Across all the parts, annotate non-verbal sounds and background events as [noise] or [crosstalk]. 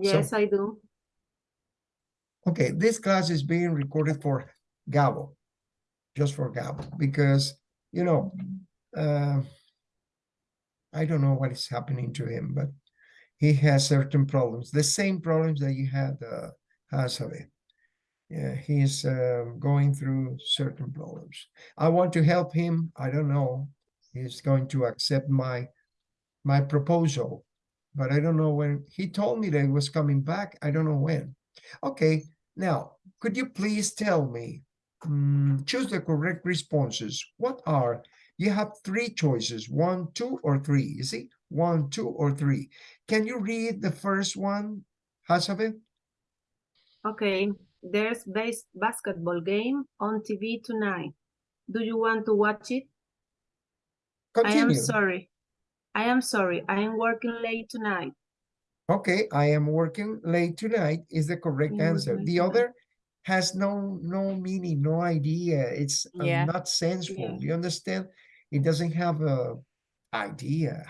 Yes, I do. Okay, this class is being recorded for Gabo, just for Gabo, because, you know, uh, I don't know what is happening to him, but he has certain problems, the same problems that you had, uh, Hasabe. Yeah, he's uh, going through certain problems. I want to help him. I don't know. He's going to accept my my proposal, but I don't know when. He told me that he was coming back. I don't know when. Okay, now, could you please tell me, mm, choose the correct responses. What are, you have three choices, one, two, or three, you see? One, two, or three. Can you read the first one, Hasabe? Okay, there's base basketball game on TV tonight. Do you want to watch it? Continue. I am sorry. I am sorry. I am working late tonight. Okay, I am working late tonight is the correct Yeah, answer. The tonight. other has no no meaning, no idea. It's uh, Yeah. not sensible. Yeah. You understand? It doesn't have a idea.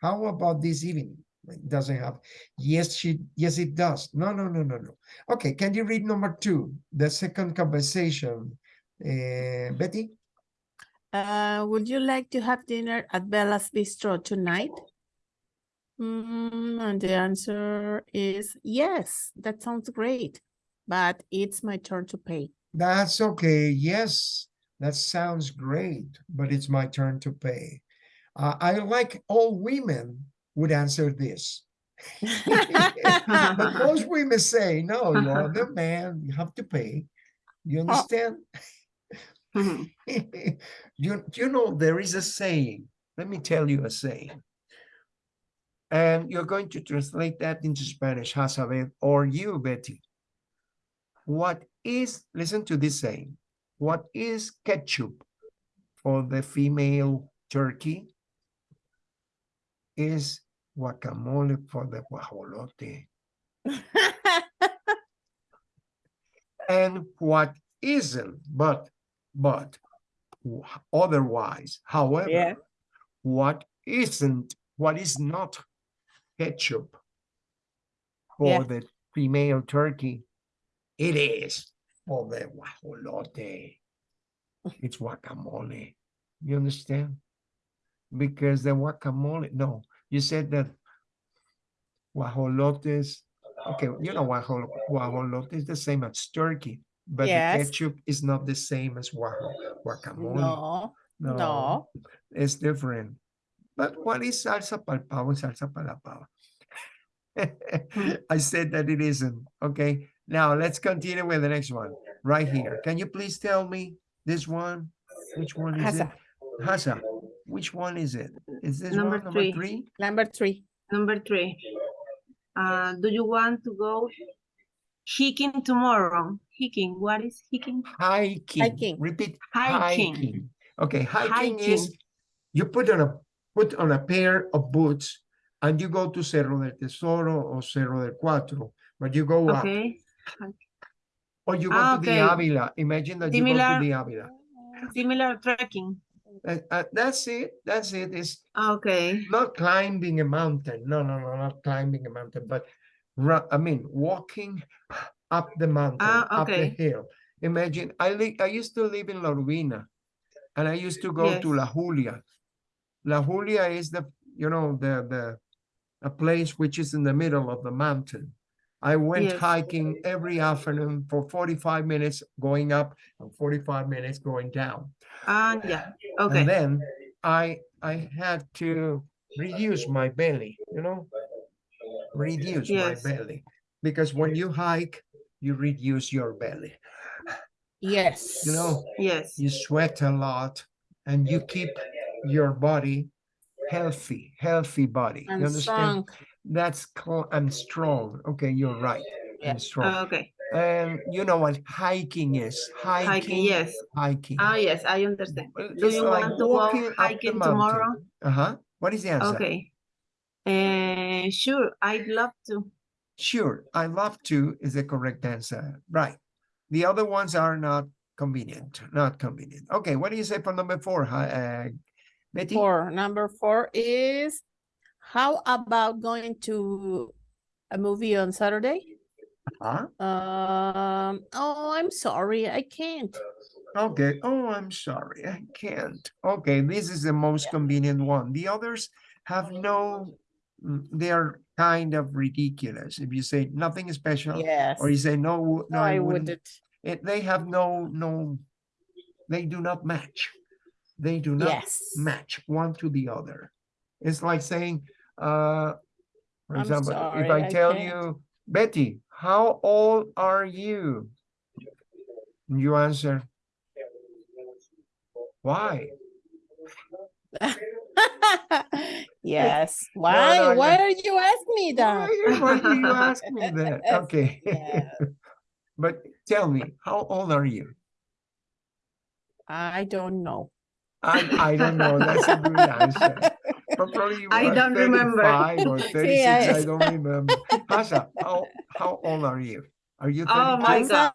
How about this evening? It doesn't have. Yes, she. Yes, it does. No, no, no, no, no. Okay, can you read number two, the second conversation, uh, Betty? Uh, would you like to have dinner at Bella's Bistro tonight? Mm, and the answer is yes, that sounds great, but it's my turn to pay. That's okay. Yes, that sounds great, but it's my turn to pay. Uh, I like all women would answer this. [laughs] But most [laughs] women say, no, you're the man, you have to pay. You understand? Mhm. Mm-hmm. [laughs] you, you know, there is a saying. Let me tell you a saying. And you're going to translate that into Spanish, Hasabe, or you, Betty. What is, listen to this saying, what is ketchup for the female turkey is guacamole for the guajolote. [laughs] And what isn't, but, but otherwise, however, Yeah. what isn't, what is not ketchup for Yeah. the female turkey, it is for the guajolote. It's guacamole. You understand? Because the guacamole, no, you said that guajolotes, okay, you know, guajolo- guajolote is the same as turkey, but the Yes. ketchup is not the same as guajo- guacamole. No, no. It's different. But what is salsa pal pavo and salsa para? [laughs] I said that it isn't. Okay. Now let's continue with the next one right here. Can you please tell me this one? Which one is it? Hasa, Hasa, which one is it? Is this Number one number three. three? number three. Number three. Uh, do you want to go hiking tomorrow? Hiking, what is hiking? Hiking. Hiking. Repeat. Hiking. Hiking. Okay, hiking is you put on a put on a pair of boots and you go to Cerro del Tesoro or Cerro del Cuatro, but you go up. Okay, Or you go Ah, to the. Avila. Imagine that you go Similar- to the Avila. similar trekking. Uh, uh, that's it. That's it. It's Okay, not climbing a mountain. No, no, no, not climbing a mountain, but I mean, walking up the mountain, Ah, up the hill. Imagine, I I used to live in La Urbina, and I used to go to La Julia. La Julia is the, you know, the the a place which is in the middle of the mountain. I went Yes. hiking every afternoon for 45 minutes going up and 45 minutes going down. ah, yeah, And okay, then I I had to reduce my belly, you know, reduce my belly because when you hike, you reduce your belly. Yes. You know, yes, you sweat a lot and you keep your body healthy, healthy body. You And understand? strong. That's called I'm strong. Okay, you're right. Yeah. I'm strong. Ah, okay, And you know what hiking is? Hiking. hiking, yes. Hiking. Ah, yes, I understand. Well, Do it's you like want to walking go up the hiking tomorrow? Uh-huh. What is the answer? Okay. Uh, sure, I'd love to. Sure, I love to is the correct answer. Right. The other ones are not convenient, not convenient. Okay, what do you say for number four? Uh, Betty? Four, number four is, how about going to a movie on Saturday. Huh? Um, oh, I'm sorry, I can't. Okay. Oh, I'm sorry. I can't. Okay. This is the most convenient one. The others have no, they are kind of ridiculous. If you say nothing special Yes. or you say no, no, No, I I wouldn't. wouldn't. It, they have no, no, they do not match. They do not Yes. match one to the other. It's like saying, uh, for I'm example, if I I tell can't. you, Betty, how old are you? And You answer, why? [laughs] [laughs] Yes, no, why, why yeah. are you asking me that? Why, why do you ask me that? [laughs] Okay. Yeah. But tell me, how old are you? I don't know. I, I don't know. That's a good answer. But Probably you [laughs] I don't remember. 35 or [laughs] 36. I I- don't remember. Hasha, how, how old are you? Are you Oh my God.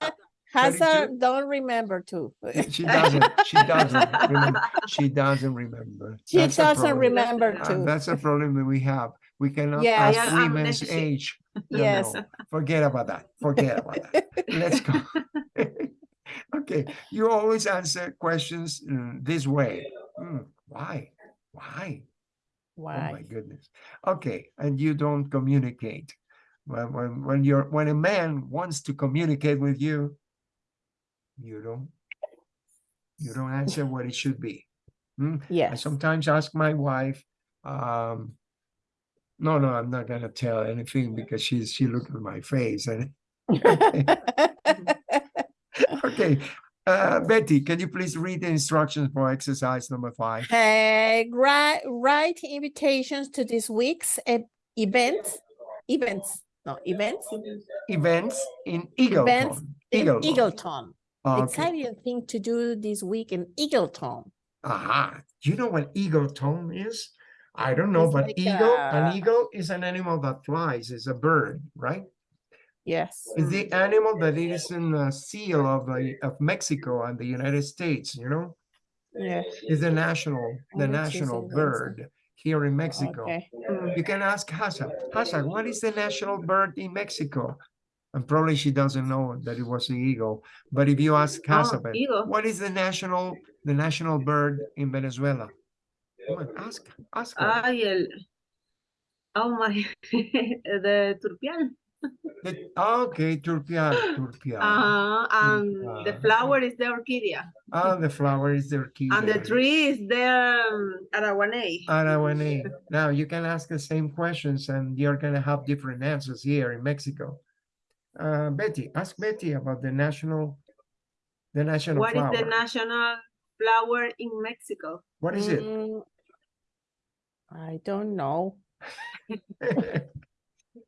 Hazard don't remember too. [laughs] She doesn't. She doesn't remember. She doesn't remember. [laughs] She That's a doesn't problem. remember Uh, too. That's a problem that we have. We cannot Yeah, ask yeah, um, women's she- age. No, Yes. no. Forget about that. Forget about that. Let's go. [laughs] Okay, you always answer questions mm, this way. Mm, Why? Why? Oh my goodness. Okay, and you don't communicate. When, when, when you're, when a man wants to communicate with you, you don't, you don't answer what it should be. Hmm? I sometimes ask my wife, um, no, no, I'm not gonna tell anything because she's, she looked at my face and, [laughs] okay. Uh, Betty, can you please read the instructions for exercise number five? Uh, write, write invitations to this week's e- events, events, no, events Events in Events Eagleton. in Eagleton. Eagleton. Oh, okay. exciting thing to do this week in Eagleton. Aha, you know what eagleton is? I don't know, It's but like eagle, an eagle is an animal that flies, is a bird, right? Yes. It's the animal that is in the seal of the of Mexico and the United States, you know? Yeah. Is the national, the Oh, national bird here in Mexico. Okay. You can ask Hassan, Hassan, what is the national bird in Mexico? And probably she doesn't know that it was the eagle, but if you ask Oh, what is the national, the national bird in Venezuela? Come on, ask, ask her. Ay, el. Oh my. [laughs] the turpial. The- okay, turpial, turpial. Uh, and the Ah. flower is the orchidea. Ah, the flower is the orchid. And the tree is the um, araguaney. Araguaney. Now you can ask the same questions and you're gonna have different answers here in Mexico. Uh, Betty, ask Betty about the national, the national What is flower. the national flower in Mexico? What is it? Mm, I don't know. [laughs]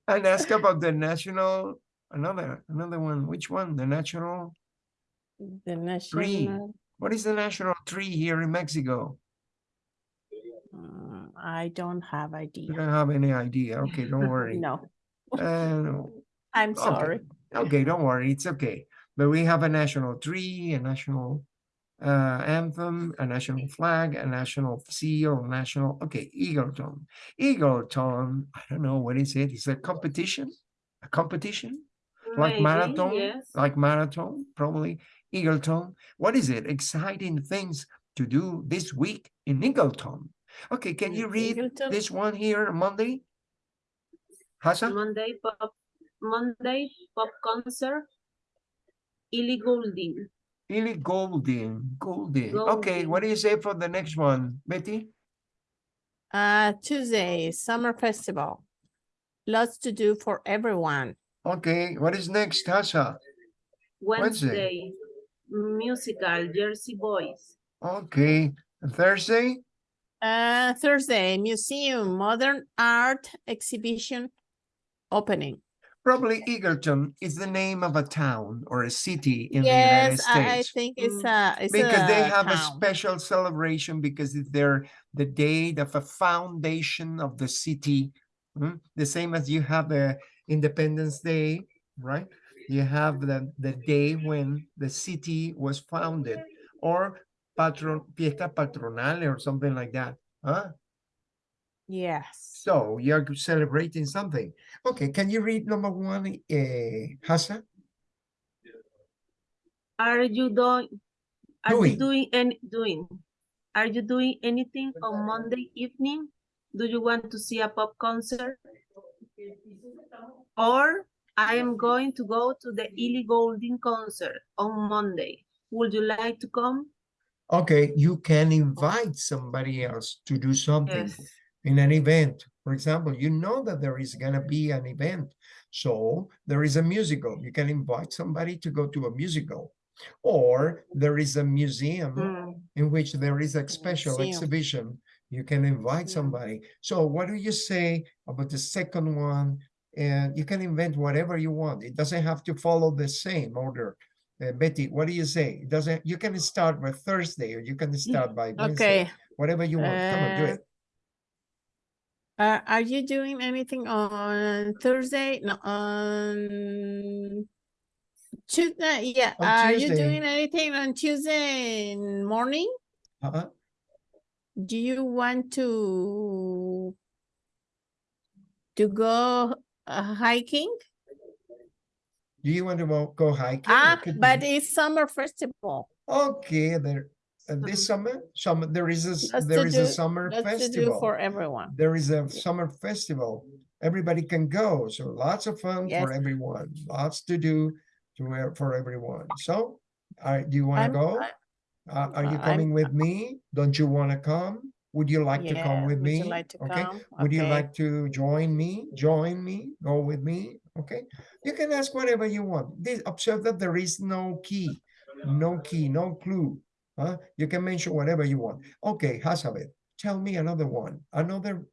And ask about the national, another, another one. Which one? The national, The national. Tree. national, what is the national tree here in Mexico? mm, I don't have idea. You don't have any idea. Okay, don't worry. [laughs] No, Uh, I'm sorry. Okay, don't worry, it's okay. But we have a national tree, a national uh, anthem, a national flag, a national seal, national, okay, Eagleton. Eagleton, I don't know, what is it? It's a competition? A competition? Like Maybe, marathon? Yes. Like marathon, probably. Eagleton. What is it? Exciting things to do this week in Eagleton. Okay, can you read Eagleton? this one here, Monday? Hassan? Monday pop Monday pop concert. Illy Goulding. Illy golden, golden. Okay, what do you say for the next one, Betty? Uh, Tuesday, summer festival. Lots to do for everyone. Okay, what is next, Tasha? Wednesday. Wednesday. Musical Jersey Boys. Okay, Thursday? Uh, Thursday, museum, modern art exhibition opening. Probably Eagleton is the name of a town or a city in the United States. Yes, I, I think it's Mm. a, it's Because they a have a special celebration because it's their, the date of a foundation of the city. mm, The same as you have the Independence Day, right? You have the, the day when the city was founded or patron, fiesta patronal or something like that, huh? Yes. So you're celebrating something. Okay, can you read number one, uh, Hassa? Are you doing, are you Doing. doing any, doing? Are you doing anything on Monday evening? Do you want to see a pop concert? Or I am going to go to the Ellie Goulding concert on Monday. Would you like to come? Okay, you can invite somebody else to do something Yes. In an event. For example, you know that there is gonna be an event. So there is a musical. You can invite somebody to go to a musical. Or there is a museum Mm, in which there is a special Museum. exhibition. You can invite Yeah. somebody. So what do you say about the second one? And you can invent whatever you want. It doesn't have to follow the same order. Uh, Betty, what do you say? It doesn't, you can start with Thursday or you can start by Wednesday, Okay. whatever you want. Come on, do Uh, it. Uh, are you doing anything on Thursday? No, on Tuesday? Yeah. On Are you doing anything on Tuesday morning? Uh-huh. Do you want to to go uh, hiking? Do you want to go- go hiking? Ah, but it's summer festival. Okay, there, uh, this Mhm. summer, summer, there is a, That's there to a summer do festival. for everyone. there is a summer festival. Everybody can go, so lots of fun Yes. for everyone, lots to do to for everyone. So, uh, do you want to go? Uh, are you I'm- coming with me? Don't you want to come? Would you like to come with me? like to Okay. come? Would you like to join me? Join me? Go with me? Okay. You can ask whatever you want. This, observe that there is no key, no key, no clue. Huh? You can mention whatever you want. Okay, Hazabeth, tell me another one, another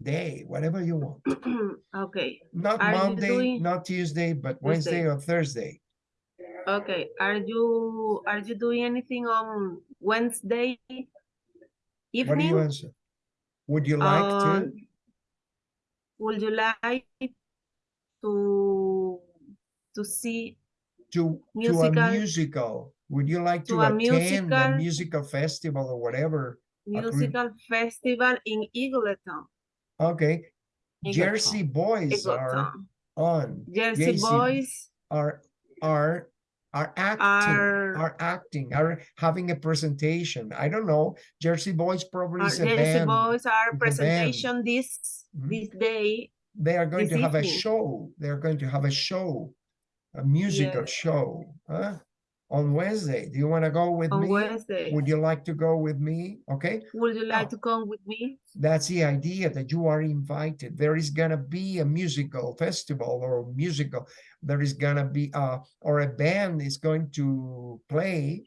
day, whatever you want. [clears throat] Okay, Not Are Monday, doing- not Tuesday, but Wednesday Tuesday. or Thursday. okay. Are you, are you doing anything on Wednesday evening? What do you answer? Would you like to? Um, Would you like to, to see, To, to a musical- musical? Would you like to to a attend a musical- musical festival or whatever? Musical festival in Eagleton? Okay. Eagleton. Jersey boys are on, Jersey JC Boys are, are, are acting, are, are acting, are having a presentation. I don't know. Jersey boys probably is a Jersey band. Boys are presentation this, Mhm. this day. They are going to have a show. They are going to have a show, a musical show, huh? On Wednesday. Do you want to go with On me? Wednesday. Would you like to go with me? Okay, Would you like to come with me? that's the idea that you are invited. There is gonna be a musical festival or musical. There is gonna be uh or a band is going to play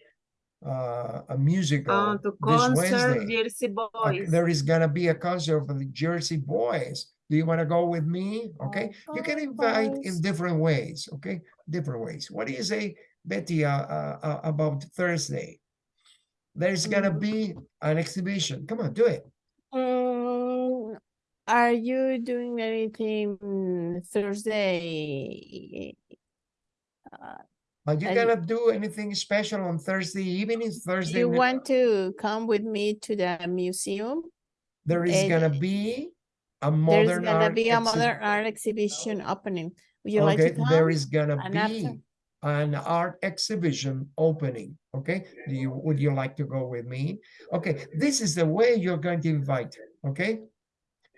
uh a musical Uh, to this concert Wednesday. Jersey Uh, Boys. there is gonna be a concert for the Jersey Boys. Do you want to go with me? Okay, you can invite in different ways. Okay, different ways. What do you say, Betty, uh, uh, uh, about Thursday? There's gonna Mm. be an exhibition. Come on, do it. Mm, are you doing anything Thursday? Uh, Are you And- gonna do anything special on Thursday evening? Thursday, you want to come with me to the museum? there is eh, gonna be a modern. There's gonna art. be a modern art exhibition opening. Would you like to Okay, come? there is gonna And after- be an art exhibition opening. Okay, do you would you like to go with me? Okay, this is the way you're going to invite. Okay.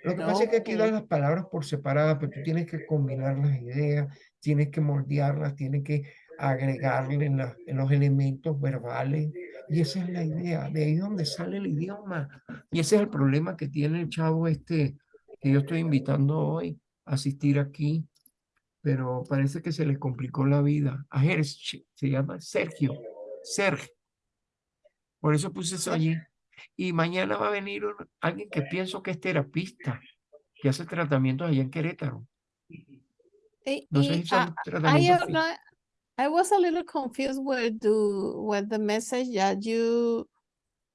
Lo que pasa es que aquí dan las palabras por separado, pero tú tienes que combinar las ideas, tienes que moldearlas, tienes que agregarle en, la- en los elementos verbales. Y esa es la idea, de ahí es donde sale el idioma. Y ese es el problema que tiene el chavo este que yo estoy invitando hoy a asistir aquí, pero parece que se le complicó la vida. Ayer se llama Sergio, Sergio. Por eso puse eso allí. Y mañana va a venir un- alguien que pienso que es terapista, que hace tratamientos allá en Querétaro. Eh, No sé si son ah, I, tratamientos not- I was a little confused with the, with the message that you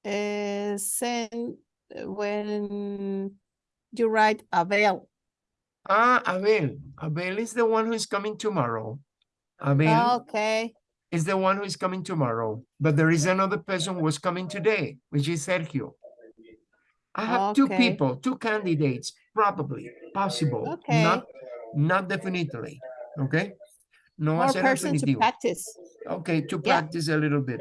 uh, sent when you write Abel. Ah, Abel. Abel is the one who is coming tomorrow. Abel Okay, is the one who is coming tomorrow. But there is another person who was coming today, which is Sergio. I have two people, two candidates, probably, possible, Okay. not, not definitely, okay? No More person to practice. Okay, to Yeah. practice a little bit,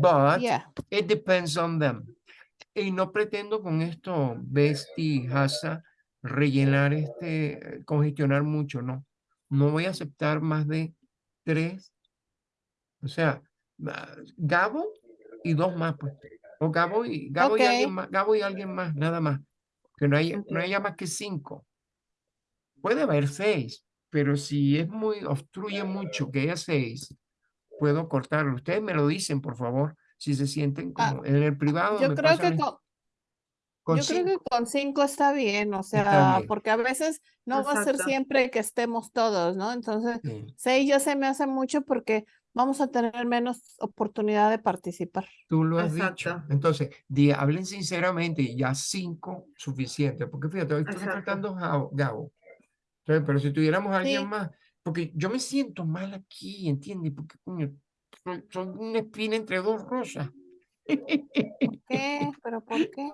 but Yeah. it depends on them. Y no pretendo con esto, Besti, Hasa, rellenar este, congestionar mucho, no. No voy a aceptar más de tres. O sea, ah, Gabo y dos más, pues. O Gabo y, Gabo y alguien más, Gabo y alguien más, nada más. Que no haya, no haya más que cinco. Puede haber seis, pero si es muy, obstruye mucho que haya seis, puedo cortarlo. Ustedes me lo dicen, por favor, si se sienten Ah, como en el privado. Yo creo que con, con yo creo que cinco. con cinco está bien, o sea, bien. porque a veces no va a ser Exacto. siempre que estemos todos, ¿no? Entonces, Sí, seis ya se me hace mucho porque vamos a tener menos oportunidad de participar. tú lo has dicho. Exacto. Entonces, di, hablen sinceramente y ya cinco suficiente. Porque fíjate, hoy está Exacto. faltando Gabo. Gabo. Entonces, pero si tuviéramos a alguien Sí. más, porque yo me siento mal aquí, ¿entiendes? Porque, coño, soy, soy una espina entre dos rosas. ¿Qué? ¿Pero por qué?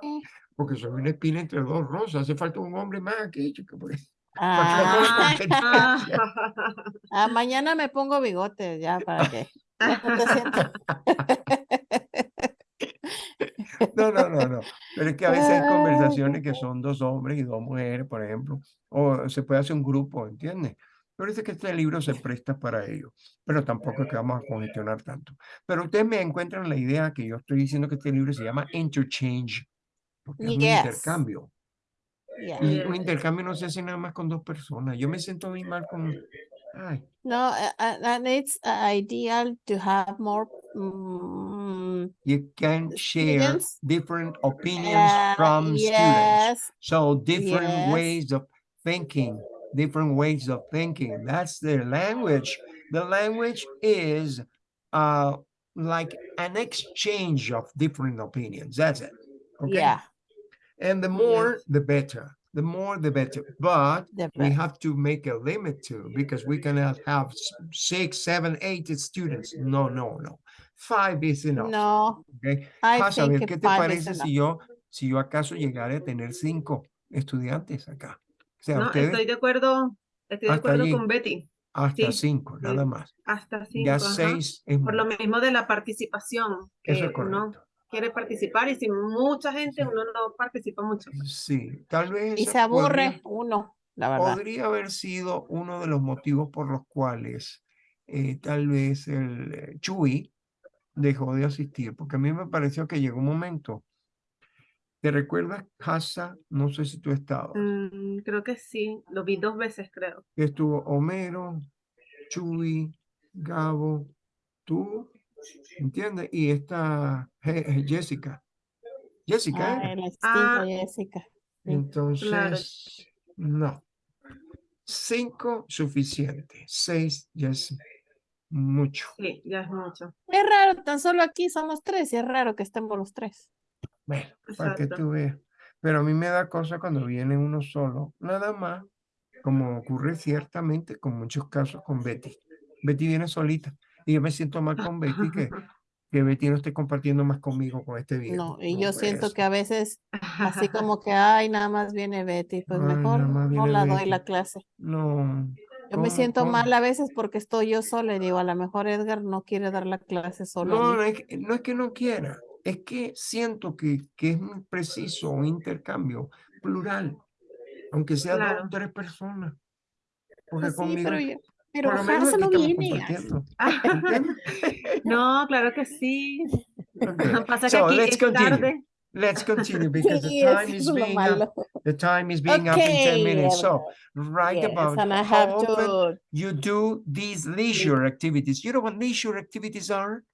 Porque soy una espina entre dos rosas. Hace falta un hombre más aquí, chico. [laughs] Ah, ah, mañana me pongo bigote ya para que [laughs] no. No, no, no. Pero es que a veces hay Ay, conversaciones que son dos hombres y dos mujeres, por ejemplo, o se puede hacer un grupo, ¿entiendes? Pero dice que este libro se presta para ello, pero tampoco es que vamos a congestionar tanto. Pero ustedes me encuentran la idea que yo estoy diciendo que este libro se llama Interchange, porque es un Yes. intercambio. Yeah. Y un Yes. intercambio no se hace nada más con dos personas. Yo me siento muy mal con... Ay, No, uh, uh, and it's uh, ideal to have more mm, you can share Students? different opinions uh, from students. yes, So different Yes. ways of thinking, different ways of thinking. That's their language. The language is uh, like an exchange of different opinions. That's it. Okay. yeah, And the more, the better. The more, the better. But the we have to make a limit too, because we cannot have six, seven, eight students. No, no, no. Five is enough. No, Okay. I Vas a ver think qué te parece si yo, si yo acaso llegara a tener cinco estudiantes acá. O sea, No, ustedes estoy de acuerdo, estoy de acuerdo allí. con Betty, hasta sí, cinco, nada más. hasta cinco, Ya ajá. seis es Por lo mismo de la participación, Eso que uno quiere participar y si mucha gente Sí. uno no participa mucho. Sí, tal vez Y se aburre podría, uno, la verdad. podría haber sido uno de los motivos por los cuales eh, tal vez el eh, Chuy dejó de asistir, porque a mí me pareció que llegó un momento. ¿Te recuerdas, Casa? No sé si tú estabas. Mm, creo que sí, lo vi dos veces, creo. estuvo Homero, Chuy, Gabo, tú, ¿entiendes? Y esta Je- Je- Jessica. Jessica, extinta Ah, Jessica. Entonces, no. Cinco, suficiente. Seis, ya es mucho. Sí, ya es mucho. Es raro, tan solo aquí somos tres y es raro que estemos los tres. Bueno, para que tú veas. Pero a mí me da cosa cuando viene uno solo, nada más, como ocurre ciertamente con muchos casos con Betty. Betty viene solita y yo me siento mal con Betty que, [laughs] que Betty no esté compartiendo más conmigo con este viejo. No, y No yo siento que a veces así [laughs] como que, ay, nada más viene Betty, pues Ay, mejor no la doy la clase. No. Yo me ¿cómo- siento cómo? mal a veces porque estoy yo sola y digo, a lo mejor Edgar no quiere dar la clase solo No, no es, que, no es que no quiera, es que siento que, que es preciso un intercambio plural, aunque sea Claro. dos o tres personas. Porque Pues sí, conmigo, pero, yo- pero por lo menos Hasa aquí [laughs] [laughs] no claro que sí. Okay, [laughs] Pasa que aquí let's es continue. tarde. Let's continue because the time is being up. The time is being up in 10 Okay, minutes. So Yes, about and I how have often to, you do these leisure activities. You know what leisure activities are?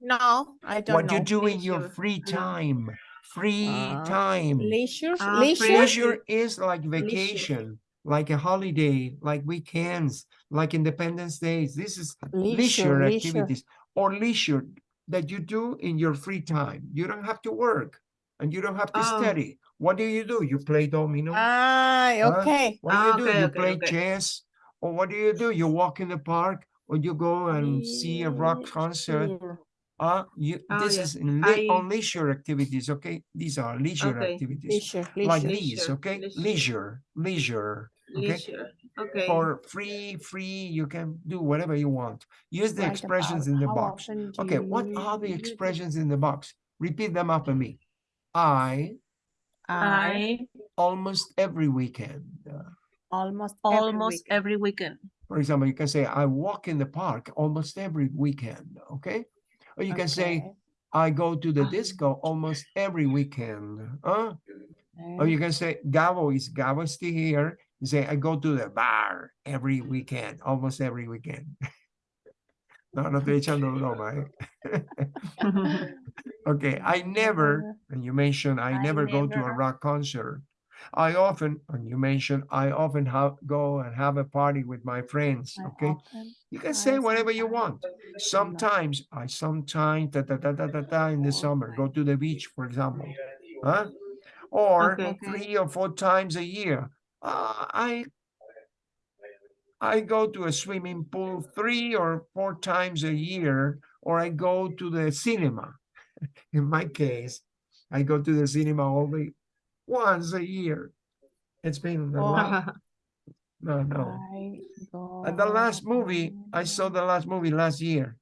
No, I don't What you know. do in your free time. Free Ah, time. Leisure, Ah, free leisure, Leisure is like Leisure. vacation, like a holiday, like weekends, like Independence Days. This is leisure, leisure leisure. activities or leisure that you do in your free time. You don't have to work and you don't have to Oh. study. What do you do? You play domino. Ay, Huh? okay. What do Ah, you do? okay, you okay, play okay. chess. Or what do you do? You walk in the park or you go and see a rock concert. Leisure. Uh, you, Oh, this yeah. is in le- on I- leisure activities, okay? These are leisure Okay. activities. Leisure, Like leisure. these, Leisure, okay? leisure. Leisure, leisure, okay? Leisure. Okay. For free, free, you can do whatever you want. Use the Write expressions in the box. Okay, what are the use it. expressions in the box? Repeat them after me. I I I almost every weekend. Uh, almost every almost weekend. every weekend. For example, you can say, I walk in the park almost every weekend, okay? Or you can say, I go to the Ah. disco almost every weekend. Huh? Or you can say, Gabo is Gabo still here. You say, I go to the bar every weekend, almost every weekend. [laughs] No, no estoy echando broma, eh. [laughs] [laughs] Okay, I never, and you mentioned I I never go to a rock concert. I often, and you mentioned I often have go and have a party with my friends. Okay, you can say whatever you want. Sometimes I sometimes da, da, da, da, da, da, in the summer go to the beach, for example. Huh? Or Okay. three or four times a year. Uh, I I go to a swimming pool three or four times a year, or I go to the cinema. [laughs] In my case, I go to the cinema only once a year. It's been a Oh. lot. [laughs] No, no. And the last movie, I saw the last movie last year.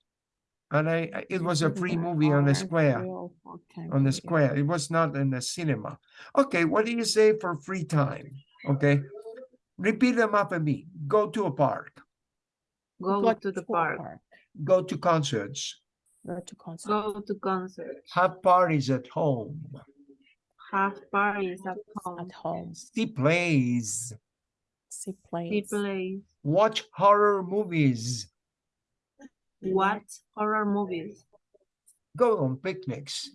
And I, I- it was a free movie on the square, three or four times on the square. It was not in the cinema. Okay, what do you say for free time? Okay. Repeat them up after me. Go to a park, Go to the a park. go to concerts, Go to concert. Go to concerts. have parties at home, Have parties at home. At home, see plays, see See plays. plays. watch horror movies, Watch horror movies. go on picnics.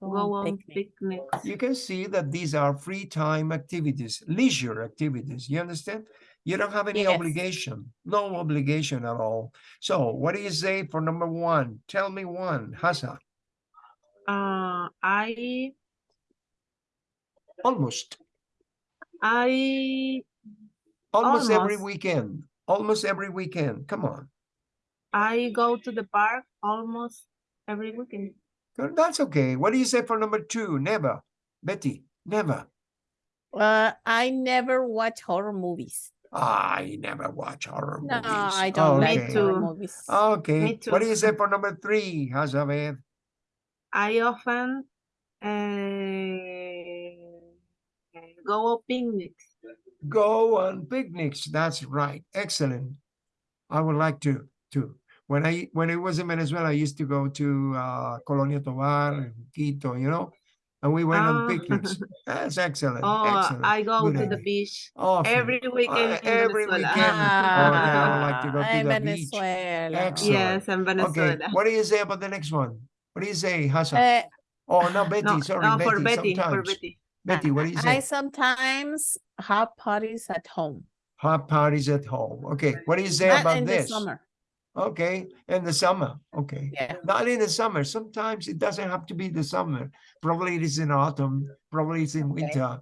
Go on picnic. picnics. You can see that these are free time activities, leisure activities. You understand? You don't have any Yes. obligation, no obligation at all. So what do you say for number one? Tell me one, Hasa. Uh, I Almost, I almost every weekend, almost every weekend. Come on. I go to the park almost every weekend. That's okay. What do you say for number two? Never. Betty, never. Uh, I never watch horror movies. I never watch horror No, movies. I don't like Okay. horror movies. Okay. Me What do you say for number three, Hazabeth? I often uh, go on picnics. Go on picnics. That's right. Excellent. I would like to too. When I when I was in Venezuela, I used to go to uh, Colonia Tovar, and Quito, you know, and we went on Ah. picnics. [laughs] That's excellent. Oh, excellent. I go Good to the beach Often. every weekend. Uh, in every Venezuela. weekend. Okay, I would like to go to Ah, the en beach. Excellent. Yes, in Okay. Venezuela. What do you say about the next one? What do you say, Hassan? Uh, oh no, Betty. No, sorry, no, Betty. for Betty, for sometimes. Betty. Betty, what do you say? I sometimes have parties at home. Have parties at home. Okay. What do you say Not about in this? the summer. Okay, in the summer. Okay. Yeah. Not in the summer. Sometimes it doesn't have to be the summer. Probably it is in autumn. Probably it's in Okay. winter.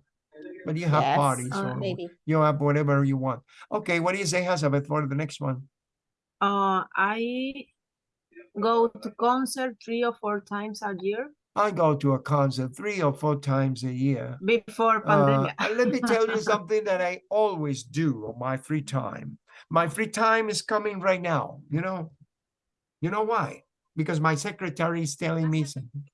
But you have Yes, parties uh, Maybe. you have whatever you want. Okay, what do you say, Hazabeth, for the next one? Uh, I go to concert three or four times a year I go to a concert three or four times a year. before Uh, pandemic. and let me tell you [laughs] something that I always do on my free time. My free time is coming right now, you know? You know why? Because my secretary is telling me something.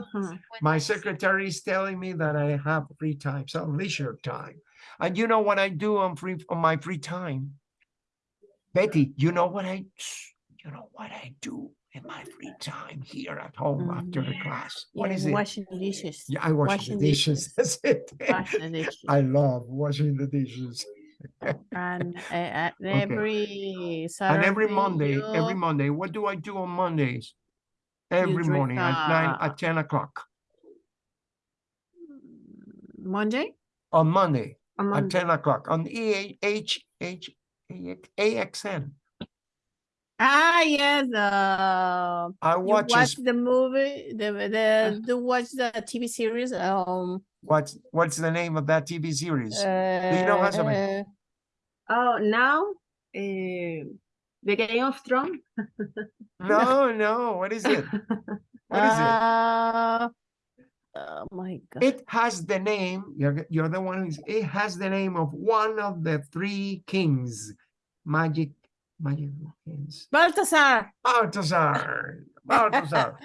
Ujú. My secretary is telling me that I have free time, some leisure time. And you know what I do on free on my free time? Betty, you know what I you know what I do in my free time here at home after the class? What Yeah, is it? washing dishes. Yeah, I wash washing the dishes. That's it. Washing the [laughs] dishes. I love washing the dishes. And uh, [laughs] every Saturday. And every Monday, every Monday, what do I do on Mondays? Every morning at nine, uh, at ten o'clock. Monday? On Monday, On at ten o'clock on E H H AXN. Ah, yes. Uh, I watch watch the movie, the the you watch the TV series. Um, what's what's the name of that TV series? uh, you know Hazabeth? Oh, now uh, The Game of Thrones. No, [laughs] no, what is it? What is it? Uh, oh my God. It has the name, you're, you're the one who's, it has the name of one of the three kings. Magic, magic kings. Baltasar. Balthazar, [laughs] Balthazar.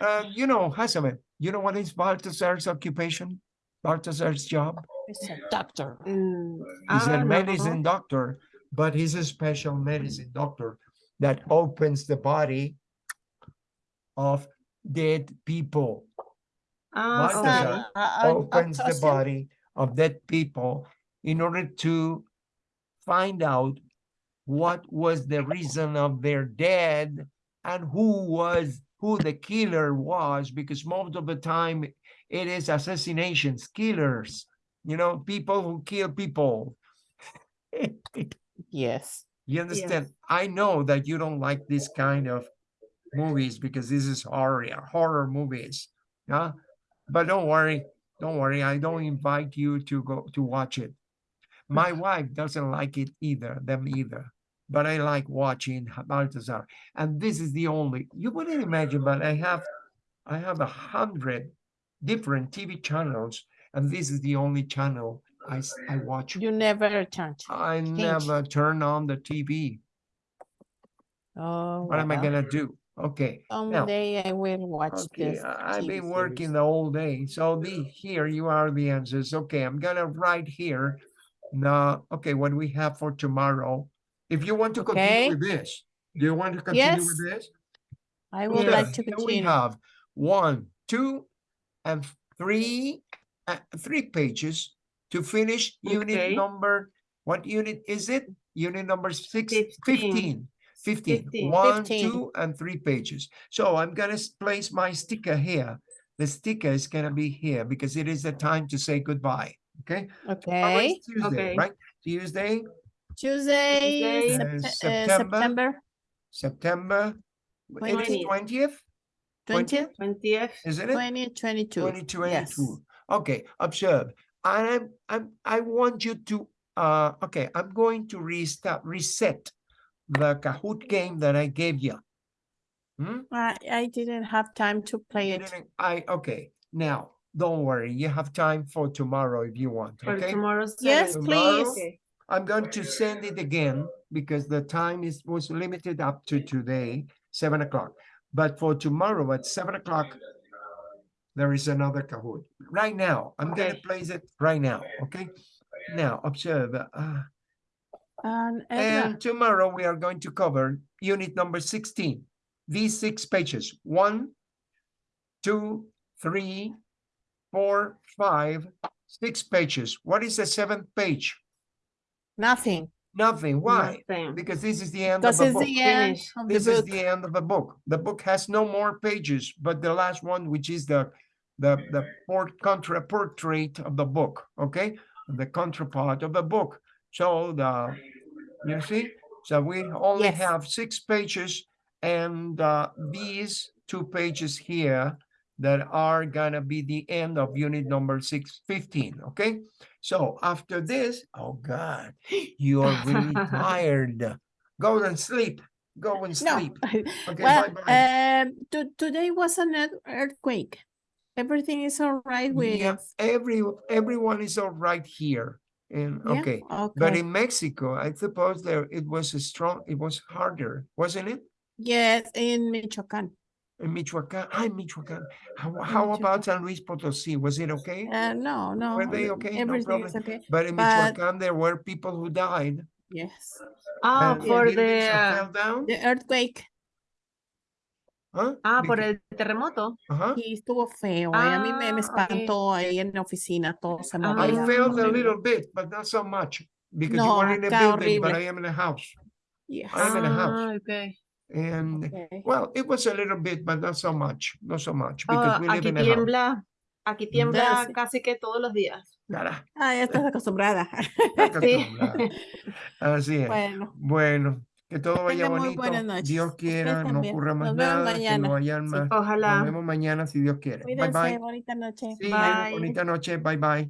Uh, you know, Hasamet, you know what is Balthazar's occupation? Balthazar's job? He's a doctor. Mm, He's ah, a no. medicine doctor, but he's a special medicine doctor that opens the body of dead people. Ah, Balthazar. okay. Uh, uh, opens the body of dead people in order to find out what was the reason of their death and who was who the killer was because most of the time it is assassinations killers you know people who kill people. [laughs] Yes. you understand? I know that you don't like this kind of movies because this is horror horror movies yeah but don't worry don't worry i don't invite you to go to watch it. My [laughs] wife doesn't like it either them either but i like watching balthazar and this is the only you wouldn't imagine but i have i have a hundred different tv channels and this is the only channel I, I watch You never turn. i never turn on the tv Oh, what am i gonna do okay now Someday I will watch Okay, this. I've TV been working series. the whole day, so the, here you are the answers. Okay, I'm gonna write here. Now, okay, what we have for tomorrow. If you want to Okay. continue with this, do you want to continue Yes, with this? I would Yeah, like to continue. here We have one, two, and three, uh, three pages to finish unit number, what unit is it? Unit number six, Fifteen. 15. 15. Fifteen. One, 15. two, and three pages. So I'm gonna place my sticker here. The sticker is gonna be here because it is the time to say goodbye, okay? Okay, Tuesday, Okay. right? Tuesday, Tuesday, Tuesday, Sept- uh, uh, September September September. It is Twentieth. twentieth, twentieth, Twentieth. isn't it? twenty twenty-two. Twenty Yes. Okay, observe. And I'm, I'm, I want you to, uh, okay, I'm going to restart, reset the Kahoot game that I gave you. Hmm? I, I didn't have time to play it. I, okay, now, don't worry, you have time for tomorrow if you want, For okay? tomorrow's. Yes, service. please. Okay. I'm going to send it again because the time is, was limited up to today, seven o'clock. But for tomorrow at seven o'clock, there is another Kahoot. Right now, I'm gonna Okay. place it right now, okay? Now, observe, uh, And Edna, and tomorrow we are going to cover unit number sixteen. These six pages, one, two, three, four, five, six pages. What is the seventh page? Nothing, Nothing. Why? Nothing. Because this is the end of because the it's book. the end Finish. of the This is book. the end of the book. The book has no more pages, but the last one, which is the the the port contra portrait of the book, okay? The contrapart of the book. So the you see, so we only Yes. have six pages and uh these two pages here that are gonna be the end of unit number six fifteen, okay? So after this, oh God, you are really [laughs] tired. Go and sleep. Go and No, sleep. [laughs] Okay, well, bye-bye. um, to- today was an earthquake. Everything is all right with. Yeah, every everyone is all right here. And Yeah, okay, but in Mexico, I suppose there it was a strong, it was harder, wasn't it? yes, in Michoacan. In Michoacán, I'm Michoacan. How, how about San Luis Potosí? Was it okay? Uh, no, no. Were they uh, okay? No Everything is okay, But in but- Michoacan, there were people who died. yes. Ah, and for the, uh, Fell down, The earthquake, huh? ah, por Beca- el terremoto. uh-huh. y estuvo feo, eh, A mí me, me Ah, ok. ahí en la oficina, todo se Ah, I movía. felt a little bit, but not so much. Because you were in a acá building, but. I am in a house. Yes. I'm in a house. Ah, okay. And Okay. Well, it was a little bit, but not so much, not so much, because Ah, we live aquí in a house. tiembla, aquí tiembla casi que todos los días. Ah, ya estás acostumbrada. [laughs] Sí. Así es. Bueno, Bueno, que todo vaya tengan muy bonito. buenas noches. Dios quiera, no también. ocurra más Nos vemos nada, que mañana. no hayan Sí. más. Nos Ojalá. vemos mañana si Dios quiere. Bye cuídense, bye. bonita noche. Sí, Bye. bonita noche. Bye bye.